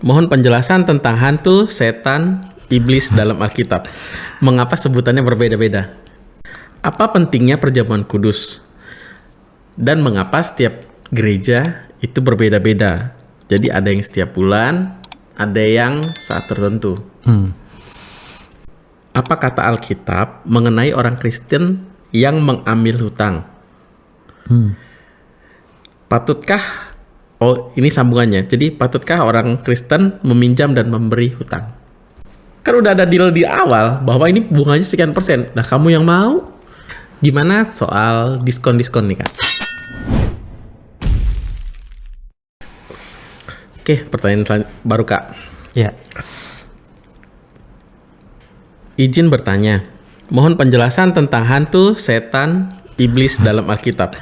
Mohon penjelasan tentang hantu, setan, iblis dalam Alkitab. Mengapa sebutannya berbeda-beda? Apa pentingnya perjamuan kudus? Dan mengapa setiap gereja itu berbeda-beda? Jadi ada yang setiap bulan, ada yang saat tertentu. Hmm. Apa kata Alkitab mengenai orang Kristen yang mengambil hutang? Hmm. Patutkah Oh, ini sambungannya. Jadi, patutkah orang Kristen meminjam dan memberi hutang? Kan udah ada deal di awal bahwa ini bunganya sekian persen. Nah, kamu yang mau? Gimana soal diskon-diskon nih, Kak? Oke, pertanyaan baru, Kak. Ya. Izin bertanya. Mohon penjelasan tentang hantu, setan, iblis dalam Alkitab.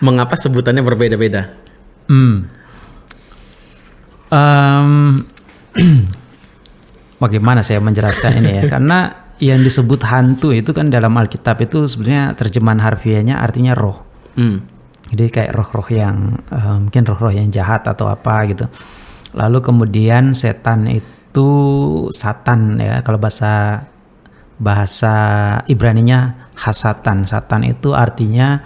Mengapa sebutannya berbeda-beda? Hmm. Em, bagaimana saya menjelaskan ini ya? Karena yang disebut hantu itu kan dalam Alkitab itu sebenarnya terjemahan harfiahnya artinya roh. Hmm. Jadi kayak roh-roh yang eh, mungkin roh-roh yang jahat atau apa gitu. Lalu kemudian setan itu satan ya kalau bahasa bahasa Ibraninya hasatan. Satan itu artinya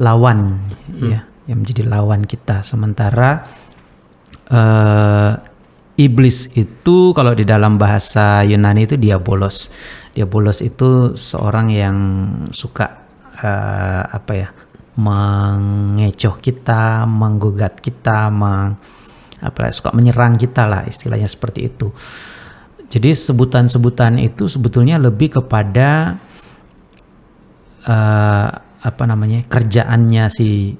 lawan ya, yang menjadi lawan kita. Sementara eh, iblis itu kalau di dalam bahasa Yunani itu diabolos. Diabolos itu seorang yang suka eh, apa ya? mengecoh kita, menggugat kita, meng, apa ya, suka menyerang kita lah istilahnya seperti itu. Jadi sebutan-sebutan itu sebetulnya lebih kepada eh, apa namanya kerjaannya si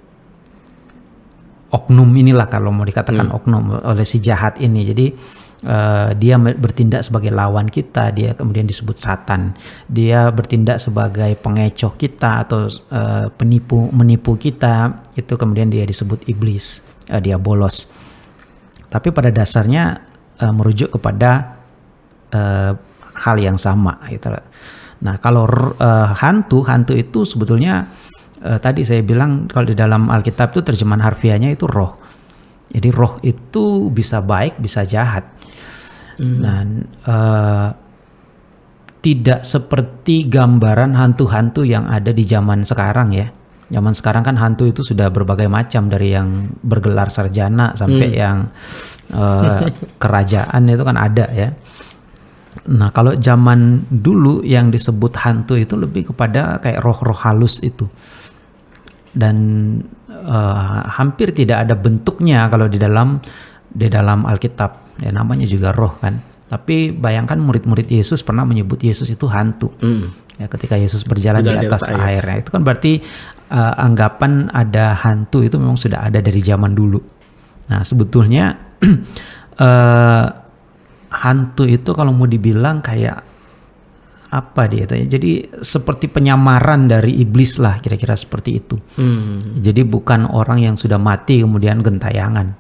oknum inilah kalau mau dikatakan oknum oleh si jahat ini. Jadi eh, dia bertindak sebagai lawan kita, dia kemudian disebut satan. Dia bertindak sebagai pengecoh kita atau eh, penipu menipu kita, itu kemudian dia disebut iblis, eh, dia bolos. Tapi pada dasarnya eh, merujuk kepada eh, hal yang sama gitu. Nah, kalau eh, hantu, hantu itu sebetulnya eh, tadi saya bilang kalau di dalam Alkitab itu terjemahan harfiahnya itu roh. Jadi roh itu bisa baik, bisa jahat. Dan eh, tidak seperti gambaran hantu-hantu yang ada di zaman sekarang ya. Zaman sekarang kan hantu itu sudah berbagai macam dari yang bergelar sarjana sampai yang eh, kerajaan itu kan ada ya. Nah, kalau zaman dulu yang disebut hantu itu lebih kepada kayak roh-roh halus itu. Dan eh, hampir tidak ada bentuknya kalau di dalam di dalam Alkitab. Ya namanya juga roh kan. Tapi bayangkan murid-murid Yesus pernah menyebut Yesus itu hantu. Hmm. Ya, ketika Yesus berjalan, Berjalan di atas air. air. Ya, itu kan berarti eh, anggapan ada hantu itu memang sudah ada dari zaman dulu. Nah, sebetulnya eh, hantu itu kalau mau dibilang kayak apa dia itu? Jadi seperti penyamaran dari iblis lah kira-kira seperti itu. Hmm. Jadi bukan orang yang sudah mati kemudian gentayangan.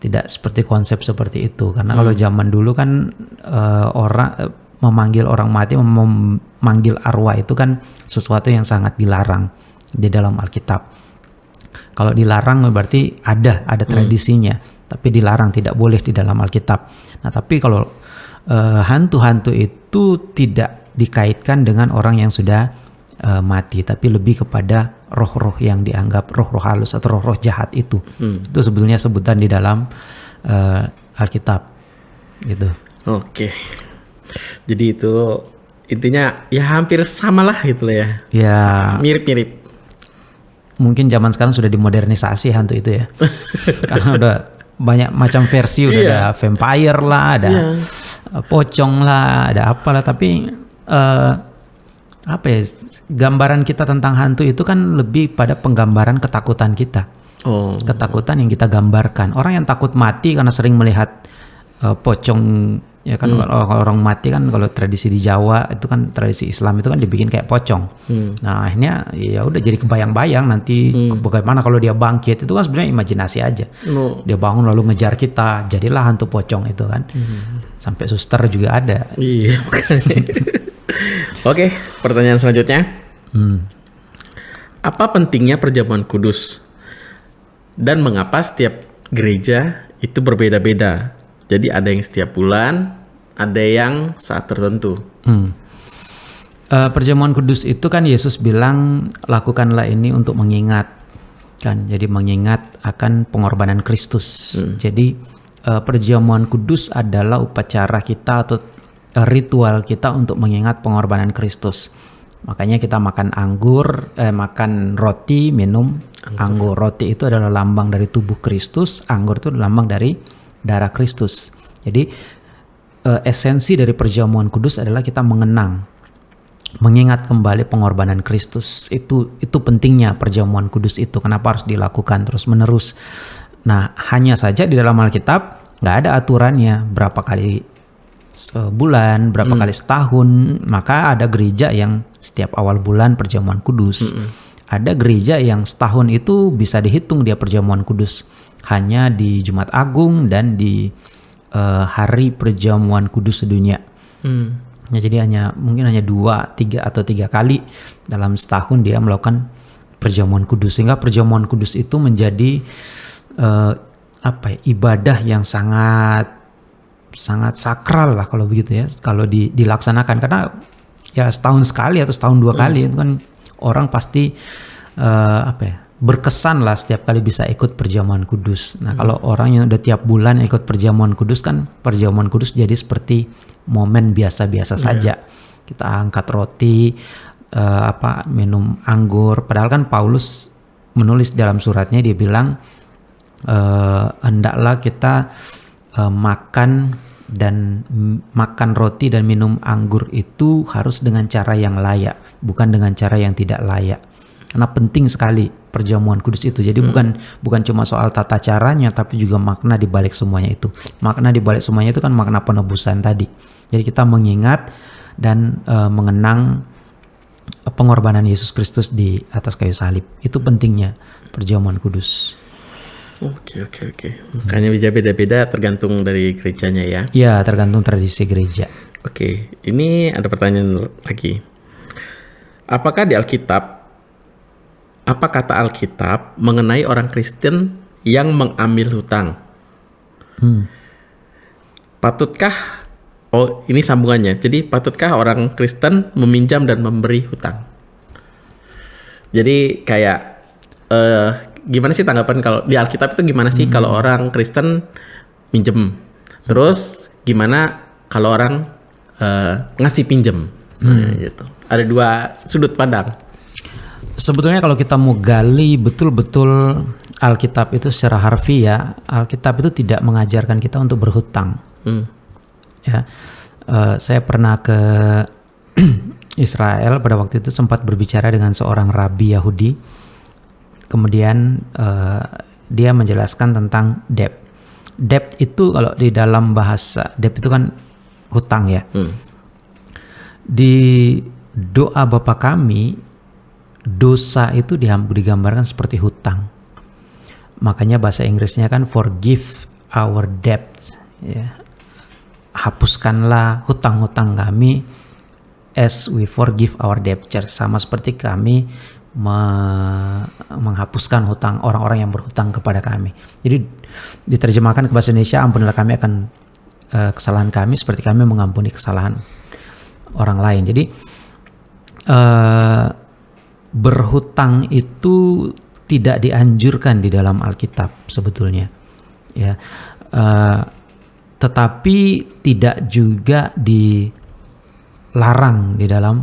Tidak seperti konsep seperti itu. Karena kalau zaman dulu kan eh, orang eh, memanggil orang mati, mem- memanggil arwah itu kan sesuatu yang sangat dilarang di dalam Alkitab. Kalau dilarang berarti ada, ada tradisinya, tapi dilarang tidak boleh di dalam Alkitab. Nah, tapi kalau eh, hantu-hantu itu tidak dikaitkan dengan orang yang sudah eh, mati, tapi lebih kepada roh-roh yang dianggap roh-roh halus atau roh-roh jahat itu. Itu sebetulnya sebutan di dalam eh, Alkitab, gitu. Oke. Jadi itu intinya ya hampir sama lah gitu lah ya. Ya, Mirip-mirip. mungkin zaman sekarang sudah dimodernisasi hantu itu ya, karena udah banyak macam versi, udah ada vampire lah, ada eh, pocong lah, ada apalah. Tapi eh, apa ya? Gambaran kita tentang hantu itu kan lebih pada penggambaran ketakutan kita. Oh. ketakutan yang kita gambarkan. Orang yang takut mati karena sering melihat eh, pocong ya kan kalau kalau orang mati kan kalau tradisi di Jawa itu kan tradisi Islam itu kan dibikin kayak pocong. Nah, akhirnya ya udah jadi kebayang-bayang nanti bagaimana kalau dia bangkit itu kan sebenarnya imajinasi aja. No. Dia bangun lalu ngejar kita, jadilah hantu pocong itu kan. Sampai suster juga ada. Iya. Oke, pertanyaan selanjutnya. Hmm. Apa pentingnya perjamuan kudus? Dan mengapa setiap gereja itu berbeda-beda? Jadi ada yang setiap bulan, ada yang saat tertentu. Hmm. Uh, perjamuan kudus itu kan Yesus bilang lakukanlah ini untuk mengingat kan. Jadi mengingat akan pengorbanan Kristus. Hmm. Jadi uh, perjamuan kudus adalah upacara kita atau ritual kita untuk mengingat pengorbanan Kristus. Makanya kita makan anggur, eh, makan roti, minum anggur. anggur. Roti itu adalah lambang dari tubuh Kristus, anggur itu lambang dari darah Kristus. Jadi uh, esensi dari perjamuan kudus adalah kita mengenang mengingat kembali pengorbanan Kristus itu itu pentingnya perjamuan kudus itu kenapa harus dilakukan terus menerus nah hanya saja di dalam Alkitab nggak ada aturannya berapa kali sebulan berapa hmm. kali setahun maka ada gereja yang setiap awal bulan perjamuan kudus hmm. ada gereja yang setahun itu bisa dihitung dia perjamuan kudus hanya di Jumat Agung dan di uh, hari perjamuan kudus sedunia. Hmm. Ya, jadi hanya mungkin hanya dua, tiga atau tiga kali dalam setahun dia melakukan perjamuan kudus sehingga perjamuan kudus itu menjadi uh, apa ya, ibadah yang sangat sangat sakral lah kalau begitu ya kalau di, dilaksanakan karena ya setahun sekali atau setahun dua hmm. kali itu kan orang pasti uh, apa ya berkesan lah setiap kali bisa ikut perjamuan kudus. Nah, hmm. kalau orang yang udah tiap bulan ikut perjamuan kudus kan perjamuan kudus jadi seperti momen biasa-biasa yeah. saja. Kita angkat roti, uh, apa minum anggur. Padahal kan Paulus menulis dalam suratnya dia bilang uh, hendaklah kita uh, makan dan makan roti dan minum anggur itu harus dengan cara yang layak, bukan dengan cara yang tidak layak. Karena penting sekali perjamuan kudus itu. Jadi hmm. bukan bukan cuma soal tata caranya tapi juga makna di balik semuanya itu. Makna di balik semuanya itu kan makna penebusan tadi. Jadi kita mengingat dan uh, mengenang pengorbanan Yesus Kristus di atas kayu salib. Itu pentingnya perjamuan kudus. Oke oke oke. Makanya bisa beda-beda tergantung dari gerejanya ya. Iya, tergantung tradisi gereja. Oke, ini ada pertanyaan lagi. Apakah di Alkitab apa kata Alkitab mengenai orang Kristen yang mengambil hutang? Hmm. Patutkah oh ini sambungannya. Jadi patutkah orang Kristen meminjam dan memberi hutang? Jadi kayak uh, gimana sih tanggapan kalau di Alkitab itu gimana sih hmm. kalau orang Kristen minjem? Terus gimana kalau orang uh, ngasih pinjem? Hmm. Nah, gitu. Ada dua sudut pandang sebetulnya kalau kita mau gali betul-betul Alkitab itu secara harfiah, Alkitab itu tidak mengajarkan kita untuk berhutang. Hmm. Ya, uh, saya pernah ke Israel pada waktu itu sempat berbicara dengan seorang rabi Yahudi. Kemudian uh, dia menjelaskan tentang debt. Debt itu kalau di dalam bahasa debt itu kan hutang ya. Hmm. Di doa Bapa kami dosa itu digambarkan seperti hutang. Makanya bahasa Inggrisnya kan forgive our debts. Ya. Hapuskanlah hutang-hutang kami as we forgive our debtors. Sama seperti kami me menghapuskan hutang orang-orang yang berhutang kepada kami. Jadi diterjemahkan ke bahasa Indonesia, ampunilah kami akan uh, kesalahan kami seperti kami mengampuni kesalahan orang lain. Jadi uh, berhutang itu tidak dianjurkan di dalam Alkitab sebetulnya ya uh, tetapi tidak juga dilarang di dalam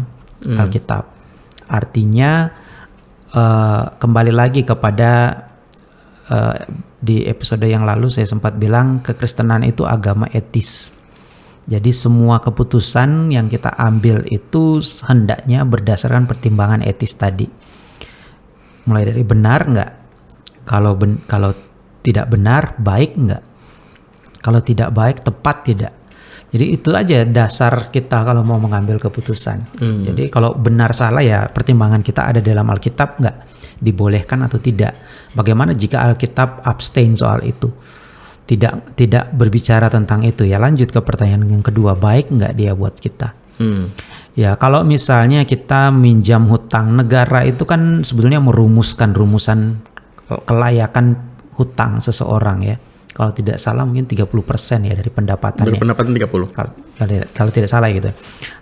hmm. Alkitab artinya uh, kembali lagi kepada uh, di episode yang lalu saya sempat bilang kekristenan itu agama etis jadi semua keputusan yang kita ambil itu hendaknya berdasarkan pertimbangan etis tadi. Mulai dari benar nggak? Kalau ben, kalau tidak benar, baik nggak? Kalau tidak baik, tepat tidak? Jadi itu aja dasar kita kalau mau mengambil keputusan. Hmm. Jadi kalau benar salah ya pertimbangan kita ada dalam Alkitab nggak? Dibolehkan atau tidak? Bagaimana jika Alkitab abstain soal itu? tidak tidak berbicara tentang itu ya lanjut ke pertanyaan yang kedua baik nggak dia buat kita hmm. ya kalau misalnya kita minjam hutang negara itu kan sebetulnya merumuskan rumusan kelayakan hutang seseorang ya kalau tidak salah mungkin 30% ya dari pendapatannya. Berpendapatan 30. Kalau, kalau, tidak- kalau tidak salah gitu.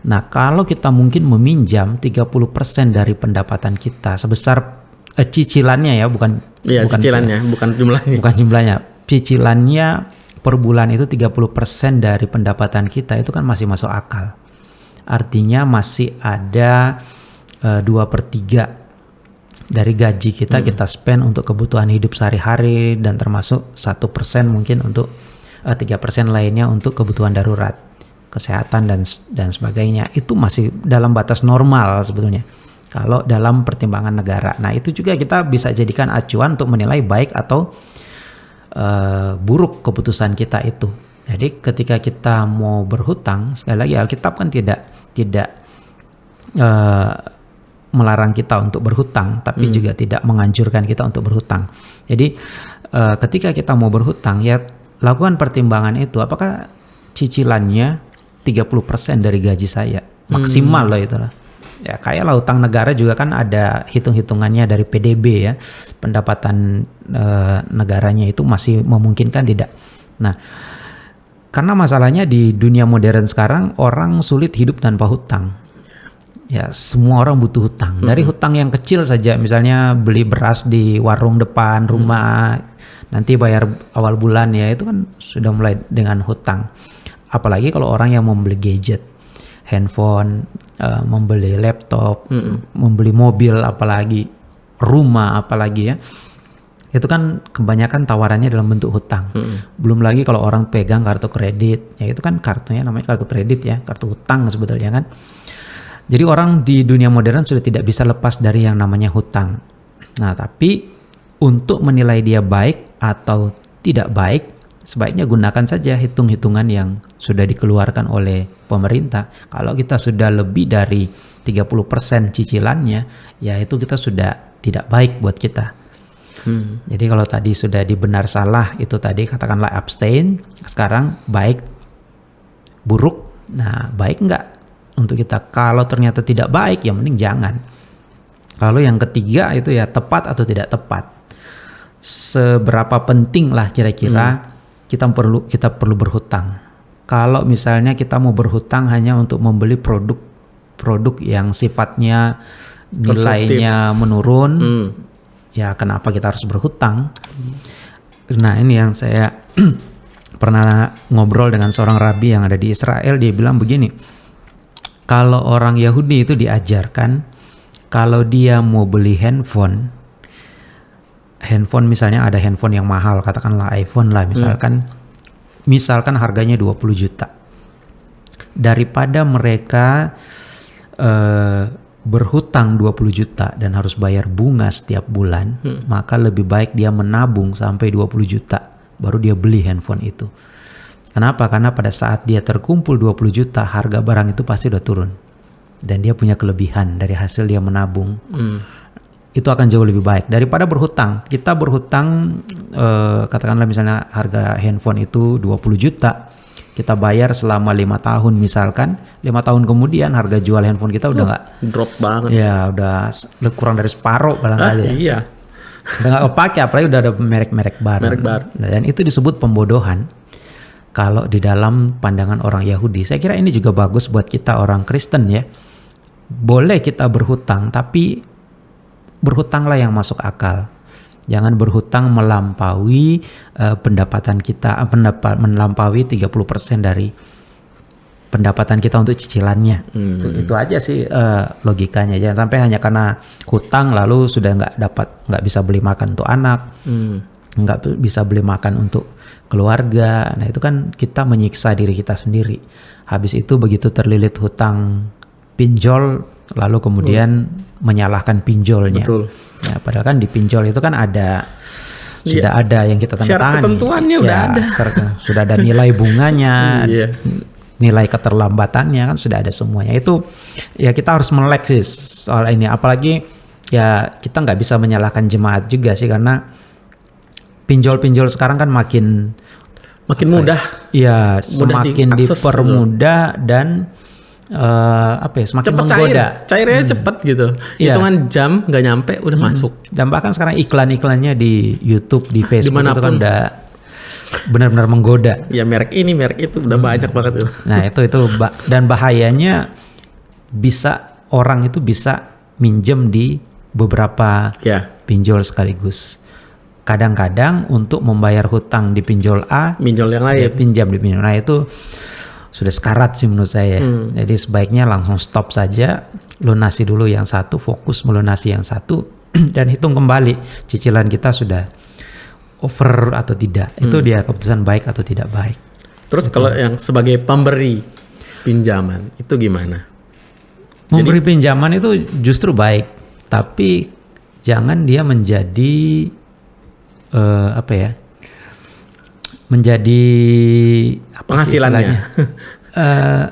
Nah, kalau kita mungkin meminjam 30% dari pendapatan kita sebesar eh, cicilannya ya, bukan Iya, bukan cicilannya, bukan jumlahnya. bukan jumlahnya. Cicilannya per bulan itu 30% dari pendapatan kita itu kan masih masuk akal. Artinya masih ada eh, dua per 3 dari gaji kita kita spend untuk kebutuhan hidup sehari-hari dan termasuk satu persen mungkin untuk eh, tiga persen lainnya untuk kebutuhan darurat kesehatan dan dan sebagainya. Itu masih dalam batas normal sebetulnya. Kalau dalam pertimbangan negara. Nah itu juga kita bisa jadikan acuan untuk menilai baik atau eh, buruk keputusan kita itu. Jadi ketika kita mau berhutang sekali lagi Alkitab kan tidak tidak eh, melarang kita untuk berhutang, tapi juga tidak menganjurkan kita untuk berhutang. Jadi eh, ketika kita mau berhutang ya lakukan pertimbangan itu apakah cicilannya 30% dari gaji saya maksimal loh itu lah. Ya kayak lah utang negara juga kan ada hitung-hitungannya dari PDB ya. Pendapatan eh, negaranya itu masih memungkinkan tidak. Nah, karena masalahnya di dunia modern sekarang orang sulit hidup tanpa hutang. Ya, semua orang butuh hutang. Dari hutang yang kecil saja, misalnya beli beras di warung depan rumah, nanti bayar awal bulan ya, itu kan sudah mulai dengan hutang. Apalagi kalau orang yang membeli gadget, handphone, eh, membeli laptop, membeli mobil, apalagi rumah, apalagi ya. Itu kan kebanyakan tawarannya dalam bentuk hutang. Belum lagi kalau orang pegang kartu kredit, ya itu kan kartunya namanya kartu kredit ya, kartu hutang sebetulnya kan. Jadi orang di dunia modern sudah tidak bisa lepas dari yang namanya hutang. Nah, tapi untuk menilai dia baik atau tidak baik, sebaiknya gunakan saja hitung-hitungan yang sudah dikeluarkan oleh pemerintah. Kalau kita sudah lebih dari 30% cicilannya, ya itu kita sudah tidak baik buat kita. Hmm. Jadi kalau tadi sudah dibenar salah itu tadi katakanlah abstain, sekarang baik buruk. Nah, baik enggak untuk kita? Kalau ternyata tidak baik ya mending jangan. Lalu yang ketiga itu ya tepat atau tidak tepat. Seberapa penting lah kira-kira kita perlu kita perlu berhutang. Kalau misalnya kita mau berhutang hanya untuk membeli produk produk yang sifatnya nilainya menurun, Hmm. ya kenapa kita harus berhutang? Nah ini yang saya pernah ngobrol dengan seorang rabi yang ada di Israel, dia bilang begini, kalau orang Yahudi itu diajarkan, kalau dia mau beli handphone, handphone misalnya ada handphone yang mahal, katakanlah iPhone lah misalkan, misalkan harganya 20 juta. Daripada mereka eh, berhutang 20 juta dan harus bayar bunga setiap bulan, maka lebih baik dia menabung sampai 20 juta baru dia beli handphone itu. Kenapa? Karena pada saat dia terkumpul 20 juta, harga barang itu pasti udah turun. Dan dia punya kelebihan dari hasil dia menabung. Hmm. Itu akan jauh lebih baik daripada berhutang. Kita berhutang eh, katakanlah misalnya harga handphone itu 20 juta. Kita bayar selama lima tahun misalkan, lima tahun kemudian harga jual handphone kita udah nggak Drop banget. ya udah kurang dari separuh Ah, barangkali ya. iya. Udah nggak kepake apalagi udah ada merek-merek baru. Merek baru. Dan itu disebut pembodohan kalau di dalam pandangan orang Yahudi. Saya kira ini juga bagus buat kita orang Kristen ya. Boleh kita berhutang tapi berhutanglah yang masuk akal. Jangan berhutang melampaui eh, pendapatan kita, eh, pendapat melampaui 30% dari pendapatan kita untuk cicilannya. Itu, itu aja sih eh, logikanya. Jangan sampai hanya karena hutang lalu sudah nggak dapat nggak bisa beli makan untuk anak, Hmm. Nggak bisa beli makan untuk keluarga. Nah itu kan kita menyiksa diri kita sendiri. Habis itu begitu terlilit hutang pinjol, lalu kemudian menyalahkan pinjolnya. Betul. Ya, padahal kan di pinjol itu kan ada sudah ada yang kita tanda Syarat ketentuannya udah ada. syarat- sudah ada nilai bunganya, Iya. nilai keterlambatannya kan sudah ada semuanya. Itu ya kita harus melek sih soal ini. Apalagi ya kita nggak bisa menyalahkan jemaat juga sih karena pinjol-pinjol sekarang kan makin Makin mudah. ya Mudah semakin diakses dipermudah dan eh, apa ya semakin Cepet cair. menggoda. Cairnya cepet gitu. Iya. Hitungan jam nggak nyampe udah masuk. Dan bahkan sekarang iklan-iklannya di YouTube, di Facebook itu kan udah benar-benar menggoda. Ya merek ini, merek itu udah banyak banget itu. Nah itu itu ba- dan bahayanya bisa orang itu bisa minjem di beberapa Ya, pinjol sekaligus. Kadang-kadang untuk membayar hutang di pinjol A, minjol yang lain. pinjam di pinjol. Nah itu sudah sekarat sih menurut saya. Jadi sebaiknya langsung stop saja, lunasi dulu yang satu, fokus melunasi yang satu, dan hitung kembali cicilan kita sudah over atau tidak. Itu dia keputusan baik atau tidak baik. Terus kalau yang sebagai pemberi pinjaman itu gimana? Memberi pinjaman itu justru baik, tapi jangan dia menjadi eh, apa ya? Menjadi apa Penghasilannya. Eh,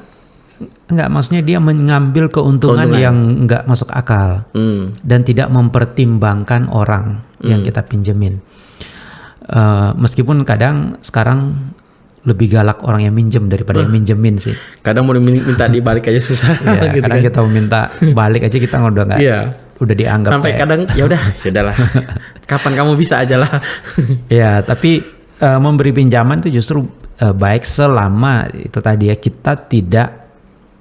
enggak, maksudnya dia mengambil keuntungan, Keuntungan. yang enggak masuk akal Hmm. dan tidak mempertimbangkan orang yang kita pinjemin. Eh, meskipun kadang sekarang lebih galak orang yang minjem daripada yang minjemin sih. Kadang mau minta dibalik aja susah Ya, gitu kadang kan. kita meminta balik aja kita udah nggak Iya. Udah dianggap Sampai kayak- kadang ya udah, ya udahlah. Kapan kamu bisa aja lah. ya tapi eh, memberi pinjaman itu justru eh, baik selama itu tadi ya kita tidak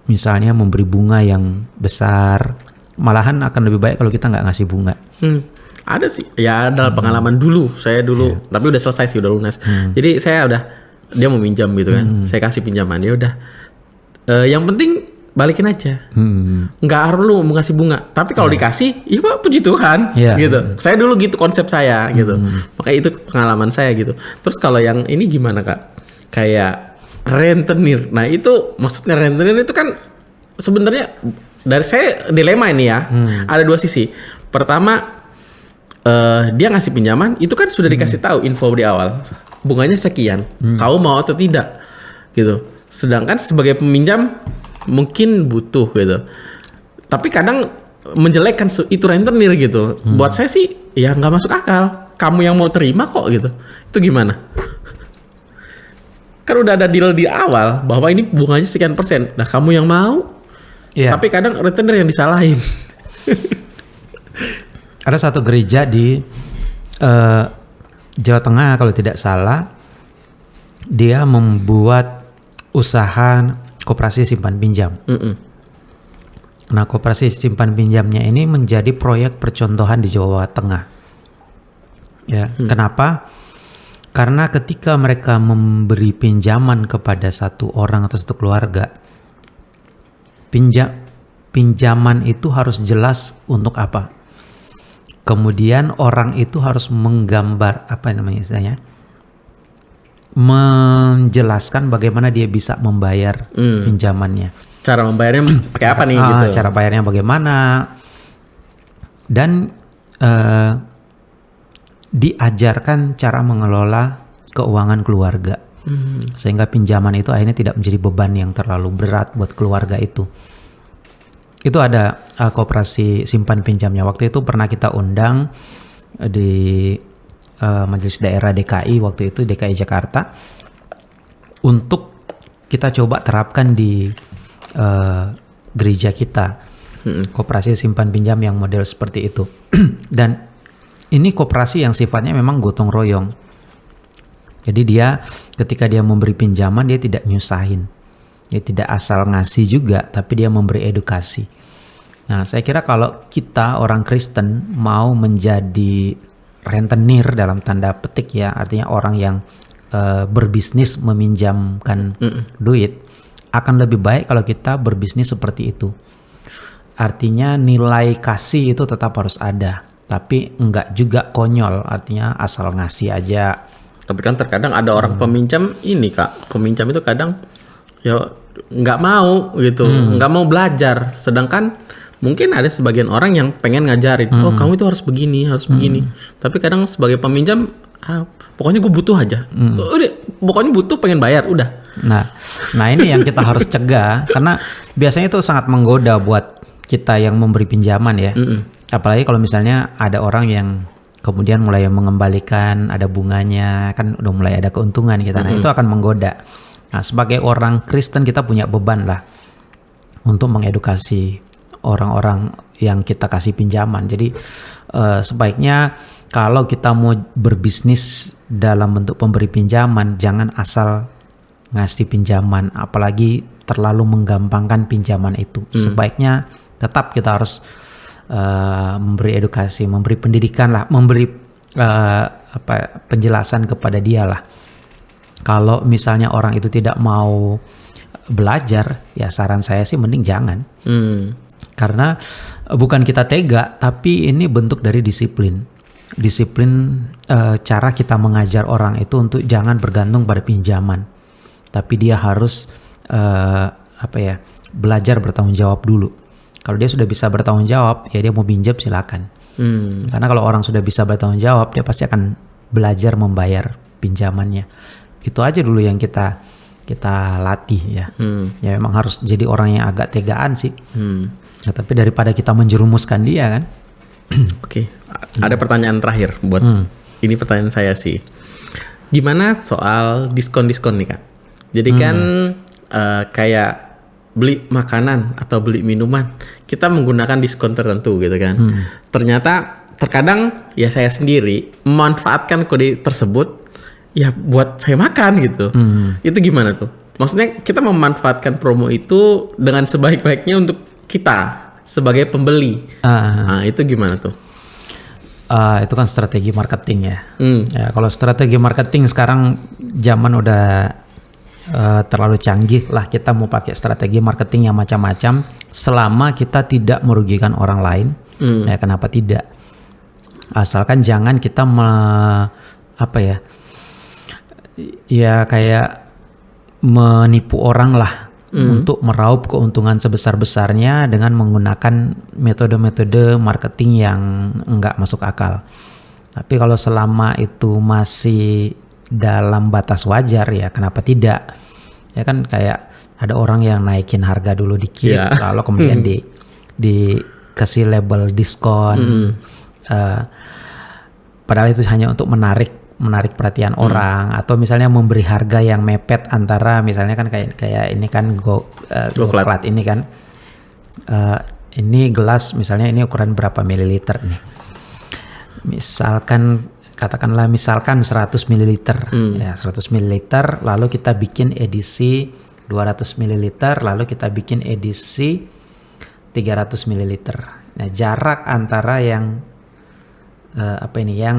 misalnya memberi bunga yang besar malahan akan lebih baik kalau kita nggak ngasih bunga Hmm. Ada sih. Ya ada pengalaman dulu. Saya dulu, tapi udah selesai sih, udah lunas. Jadi saya udah dia mau minjam gitu kan. Saya kasih pinjaman. Ya udah. Eh, yang penting balikin aja. hmm. nggak perlu mau ngasih bunga. Tapi kalau dikasih, iya pak puji Tuhan, Iya. gitu. Saya dulu gitu konsep saya, gitu. Makanya itu pengalaman saya gitu. Terus kalau yang ini gimana kak? Kayak rentenir. Nah itu maksudnya rentenir itu kan sebenarnya dari saya dilema ini ya. Ada dua sisi. Pertama eh, dia ngasih pinjaman itu kan sudah dikasih tahu info di awal bunganya sekian kau mau atau tidak gitu sedangkan sebagai peminjam mungkin butuh gitu. Tapi kadang menjelekkan itu rentenir gitu. Buat saya sih ya nggak masuk akal. Kamu yang mau terima kok gitu. Itu gimana? Kan udah ada deal di awal bahwa ini bunganya sekian persen. Nah kamu yang mau. Iya. tapi kadang rentenir yang disalahin. Ada satu gereja di eh, Jawa Tengah kalau tidak salah dia membuat usaha koperasi simpan pinjam Mm-mm. Nah, koperasi simpan pinjamnya ini menjadi proyek percontohan di Jawa Tengah. Ya, kenapa? Karena ketika mereka memberi pinjaman kepada satu orang atau satu keluarga, pinjam pinjaman itu harus jelas untuk apa. Kemudian orang itu harus menggambar apa namanya istilahnya? Menjelaskan bagaimana dia bisa membayar Hmm. pinjamannya. Cara membayarnya pakai apa nih Ah, gitu? cara bayarnya bagaimana? Dan eh, diajarkan cara mengelola keuangan keluarga. Hmm. sehingga pinjaman itu akhirnya tidak menjadi beban yang terlalu berat buat keluarga itu. Itu ada eh, koperasi simpan pinjamnya. Waktu itu pernah kita undang di eh, majelis daerah DKI waktu itu DKI Jakarta. Untuk kita coba terapkan di eh, gereja kita. Koperasi simpan pinjam yang model seperti itu. Dan ini koperasi yang sifatnya memang gotong royong. Jadi dia ketika dia memberi pinjaman dia tidak nyusahin. Dia tidak asal ngasih juga tapi dia memberi edukasi. Nah saya kira kalau kita orang Kristen mau menjadi rentenir dalam tanda petik ya artinya orang yang eh, berbisnis meminjamkan duit akan lebih baik kalau kita berbisnis seperti itu artinya nilai kasih itu tetap harus ada tapi enggak juga konyol artinya asal ngasih aja Tapi kan terkadang ada Hmm. orang peminjam ini kak, peminjam itu kadang ya nggak mau gitu, Hmm. nggak mau belajar. Sedangkan mungkin ada sebagian orang yang pengen ngajarin, oh Hmm. kamu itu harus begini, harus begini. Tapi kadang sebagai peminjam, ah, pokoknya gue butuh aja. Hmm. Udah, pokoknya butuh pengen bayar, udah. Nah, nah ini yang kita harus cegah karena biasanya itu sangat menggoda buat kita yang memberi pinjaman ya. Apalagi kalau misalnya ada orang yang kemudian mulai mengembalikan ada bunganya, kan udah mulai ada keuntungan kita. Nah, itu akan menggoda. Nah, sebagai orang Kristen kita punya beban lah untuk mengedukasi orang-orang yang kita kasih pinjaman. Jadi eh, sebaiknya kalau kita mau berbisnis dalam bentuk pemberi pinjaman, jangan asal ngasih pinjaman, apalagi terlalu menggampangkan pinjaman itu. Hmm. Sebaiknya tetap kita harus uh, memberi edukasi, memberi pendidikan lah, memberi uh, apa penjelasan kepada dia lah. Kalau misalnya orang itu tidak mau belajar, ya saran saya sih mending jangan. Hmm. Karena bukan kita tega, tapi ini bentuk dari disiplin. Disiplin uh, cara kita mengajar orang itu untuk jangan bergantung pada pinjaman tapi dia harus uh, apa ya belajar bertanggung jawab dulu. Kalau dia sudah bisa bertanggung jawab, ya dia mau pinjam silakan. Hmm. Karena kalau orang sudah bisa bertanggung jawab, dia pasti akan belajar membayar pinjamannya. Itu aja dulu yang kita kita latih ya. Hmm. Ya memang harus jadi orang yang agak tegaan sih. Hmm. Ya, tapi daripada kita menjerumuskan dia kan. Oke, okay. ada pertanyaan terakhir buat hmm. ini pertanyaan saya sih. Gimana soal diskon-diskon nih kak? Jadi hmm. kan uh, kayak beli makanan atau beli minuman, kita menggunakan diskon tertentu gitu kan. Hmm. Ternyata terkadang ya saya sendiri memanfaatkan kode tersebut ya buat saya makan gitu. Hmm. Itu gimana tuh? Maksudnya kita memanfaatkan promo itu dengan sebaik-baiknya untuk kita sebagai pembeli. Uh. Nah, itu gimana tuh? Uh, itu kan strategi marketing ya. Hmm. ya. Kalau strategi marketing sekarang zaman udah uh, terlalu canggih lah kita mau pakai strategi marketing yang macam-macam selama kita tidak merugikan orang lain hmm. ya kenapa tidak asalkan jangan kita me, apa ya ya kayak menipu orang lah hmm. untuk meraup keuntungan sebesar-besarnya dengan menggunakan metode-metode marketing yang enggak masuk akal tapi kalau selama itu masih dalam batas wajar ya kenapa tidak ya kan kayak ada orang yang naikin harga dulu dikit yeah. lalu kemudian hmm. di dikasih label diskon hmm. uh, padahal itu hanya untuk menarik menarik perhatian hmm. orang atau misalnya memberi harga yang mepet antara misalnya kan kayak kayak ini kan go, uh, go plat ini kan. Uh, ini gelas misalnya ini ukuran berapa mililiter nih? Misalkan katakanlah misalkan 100 ml hmm. ya 100 ml lalu kita bikin edisi 200 ml lalu kita bikin edisi 300 ml nah jarak antara yang uh, apa ini yang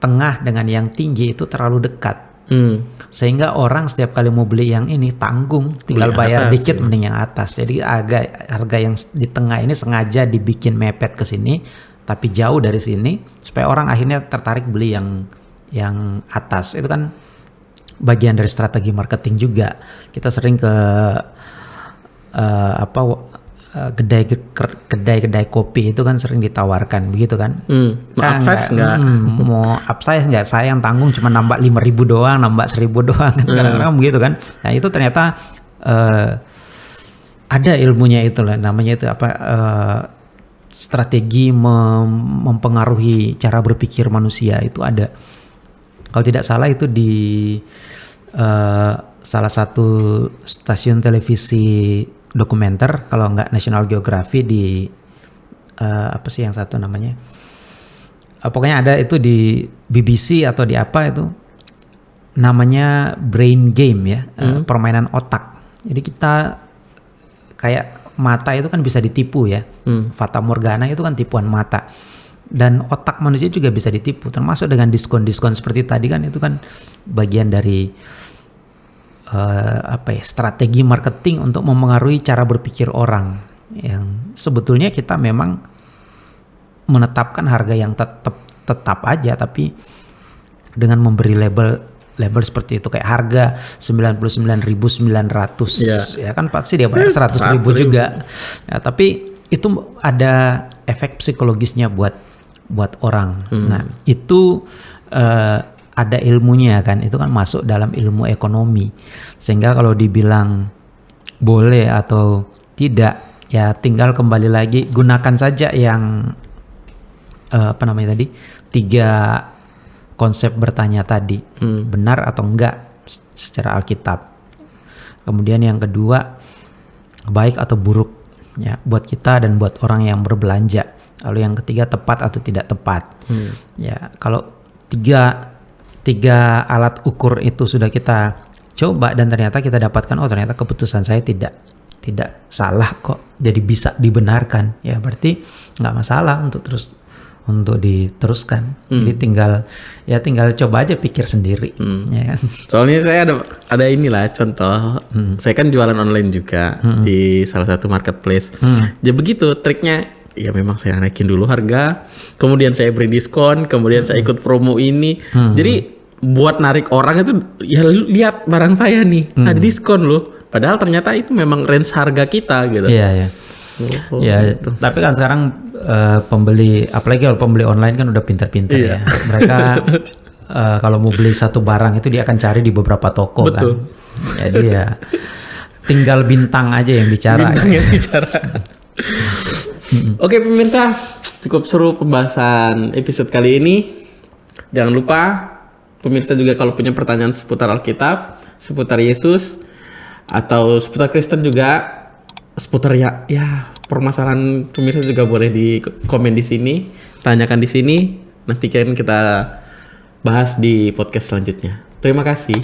tengah dengan yang tinggi itu terlalu dekat hmm. sehingga orang setiap kali mau beli yang ini tanggung tinggal beli bayar atas, dikit ya. mending yang atas jadi agak harga yang di tengah ini sengaja dibikin mepet ke sini tapi jauh dari sini supaya orang akhirnya tertarik beli yang yang atas itu kan bagian dari strategi marketing juga kita sering ke uh, apa uh, kedai kedai kedai kopi itu kan sering ditawarkan begitu kan? Hmm, mau kan upsize nggak hmm, mau upsize nggak? Saya yang tanggung cuma nambah lima ribu doang nambah seribu doang. Kan hmm. kadang-kadang begitu kan? Nah itu ternyata uh, ada ilmunya itu lah. Namanya itu apa? Uh, strategi mem mempengaruhi cara berpikir manusia itu ada. Kalau tidak salah itu di uh, salah satu stasiun televisi dokumenter kalau nggak National Geography di uh, apa sih yang satu namanya? Uh, pokoknya ada itu di BBC atau di apa itu namanya brain game ya, hmm. uh, permainan otak. Jadi kita kayak mata itu kan bisa ditipu ya. Hmm. Fata Morgana itu kan tipuan mata. Dan otak manusia juga bisa ditipu, termasuk dengan diskon-diskon seperti tadi kan itu kan bagian dari uh, apa ya strategi marketing untuk memengaruhi cara berpikir orang yang sebetulnya kita memang menetapkan harga yang tetap tetap aja tapi dengan memberi label label seperti itu kayak harga 99.900 yeah. ya kan pasti dia bayar 100 ribu juga ya, tapi itu ada efek psikologisnya buat buat orang hmm. nah itu uh, ada ilmunya kan itu kan masuk dalam ilmu ekonomi sehingga kalau dibilang boleh atau tidak ya tinggal kembali lagi gunakan saja yang uh, apa namanya tadi tiga konsep bertanya tadi hmm. benar atau enggak secara Alkitab. Kemudian yang kedua baik atau buruk ya buat kita dan buat orang yang berbelanja. Lalu yang ketiga tepat atau tidak tepat. Ya, kalau tiga tiga alat ukur itu sudah kita coba dan ternyata kita dapatkan oh ternyata keputusan saya tidak tidak salah kok. Jadi bisa dibenarkan. Ya berarti nggak masalah untuk terus untuk diteruskan. Jadi tinggal ya tinggal coba aja pikir sendiri. Ya kan? Soalnya saya ada ada inilah contoh. Saya kan jualan online juga di salah satu marketplace. Ya begitu triknya. Ya memang saya naikin dulu harga, kemudian saya beri diskon, kemudian saya ikut promo ini. Jadi buat narik orang itu ya lihat barang saya nih ada diskon loh. Padahal ternyata itu memang range harga kita gitu. iya ya Oh, ya tapi kan sekarang eh, pembeli apalagi kalau pembeli online kan udah pintar-pintar Iya. ya mereka eh, kalau mau beli satu barang itu dia akan cari di beberapa toko Betul. kan jadi ya tinggal bintang aja yang bicara Bintang yang bicara. Oke pemirsa, cukup seru pembahasan episode kali ini. Jangan lupa pemirsa juga kalau punya pertanyaan seputar Alkitab, seputar Yesus, atau seputar Kristen juga, seputar ya ya permasalahan pemirsa juga boleh di komen di sini, tanyakan di sini. Nanti kan kita bahas di podcast selanjutnya. Terima kasih.